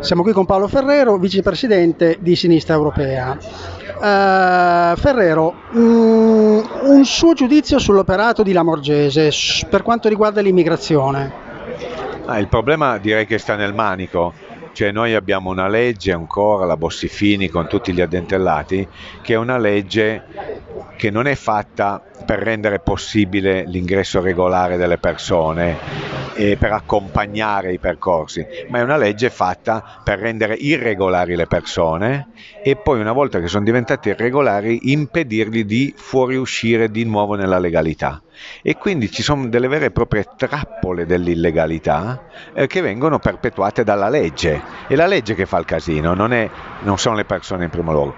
Siamo qui con Paolo Ferrero, vicepresidente di Sinistra Europea. Uh, Ferrero, um, un suo giudizio sull'operato di Lamorgese per quanto riguarda l'immigrazione. Ah, il problema direi che sta nel manico, cioè noi abbiamo una legge ancora, la Bossifini con tutti gli addentellati, che è una legge che non è fatta per rendere possibile l'ingresso regolare delle persone e per accompagnare i percorsi, ma è una legge fatta per rendere irregolari le persone e poi una volta che sono diventate irregolari impedirgli di fuoriuscire di nuovo nella legalità. E quindi ci sono delle vere e proprie trappole dell'illegalità eh, che vengono perpetuate dalla legge. È la legge che fa il casino, non, è, non sono le persone in primo luogo.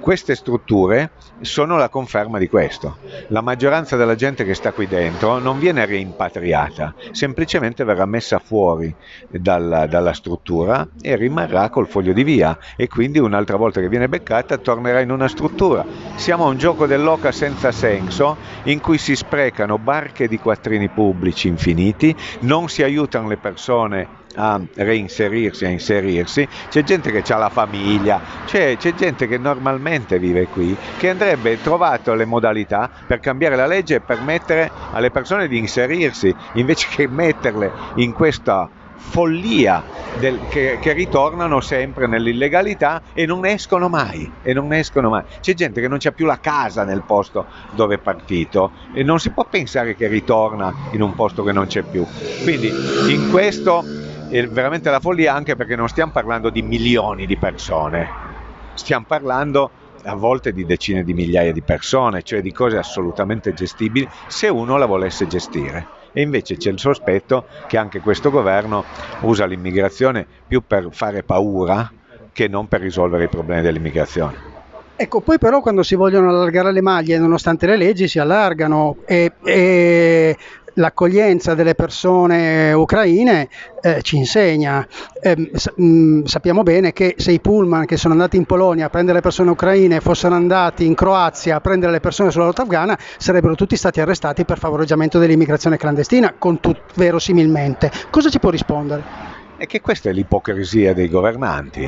Queste strutture sono la conferma di questo. La maggioranza della gente che sta qui dentro non viene rimpatriata, semplicemente verrà messa fuori dalla, dalla struttura e rimarrà col foglio di via e quindi un'altra volta che viene beccata tornerà in una struttura. Siamo a un gioco dell'oca senza senso in cui si sprecano barche di quattrini pubblici infiniti, non si aiutano le persone a reinserirsi, a inserirsi, c'è gente che ha la famiglia, c'è, c'è, gente che normalmente vive qui, che andrebbe trovato le modalità per cambiare la legge e permettere alle persone di inserirsi, invece che metterle in questa follia del, che, che, ritornano sempre nell'illegalità e non escono mai, e non escono mai. C'è gente che non c'ha più la casa nel posto dove è partito e non si può pensare che ritorna in un posto che non c'è più. Quindi in questo è veramente la follia anche perché non stiamo parlando di milioni di persone, stiamo parlando a volte di decine di migliaia di persone, cioè di cose assolutamente gestibili se uno la volesse gestire. E invece c'è il sospetto che anche questo governo usa l'immigrazione più per fare paura che non per risolvere i problemi dell'immigrazione. Ecco, poi però quando si vogliono allargare le maglie, nonostante le leggi, si allargano e, e l'accoglienza delle persone ucraine eh, ci insegna. Eh, sappiamo bene che se i pullman che sono andati in Polonia a prendere le persone ucraine fossero andati in Croazia a prendere le persone sulla rotta afghana, sarebbero tutti stati arrestati per favoreggiamento dell'immigrazione clandestina, con tut- verosimilmente. Cosa ci può rispondere? È che questa è l'ipocrisia dei governanti,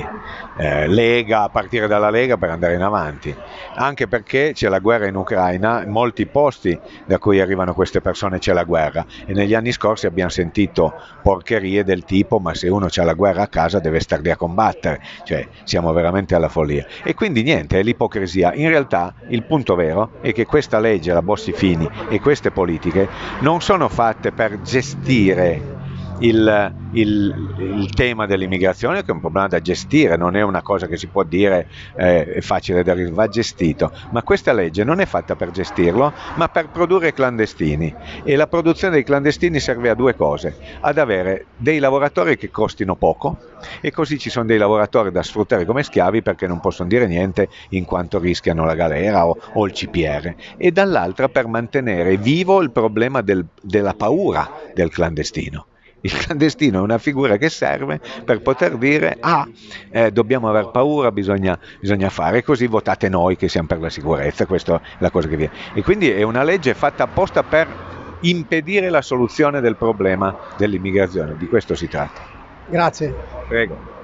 eh, Lega, a partire dalla Lega per andare in avanti, anche perché c'è la guerra in Ucraina, in molti posti da cui arrivano queste persone c'è la guerra e negli anni scorsi abbiamo sentito porcherie del tipo ma se uno ha la guerra a casa deve star lì a combattere, cioè siamo veramente alla follia. E quindi niente, è l'ipocrisia. In realtà il punto vero è che questa legge, la Bossi Fini e queste politiche non sono fatte per gestire il, il, il, tema dell'immigrazione che è un problema da gestire, non è una cosa che si può dire eh, è facile da va gestito, ma questa legge non è fatta per gestirlo, ma per produrre clandestini. E la produzione dei clandestini serve a due cose, ad avere dei lavoratori che costino poco e così ci sono dei lavoratori da sfruttare come schiavi perché non possono dire niente in quanto rischiano la galera o, o il CPR e dall'altra per mantenere vivo il problema del, della paura del clandestino. Il clandestino è una figura che serve per poter dire ah, eh, dobbiamo aver paura, bisogna, bisogna, fare, così votate noi che siamo per la sicurezza, questa è la cosa che viene. E quindi è una legge fatta apposta per impedire la soluzione del problema dell'immigrazione, di questo si tratta. Grazie. Prego.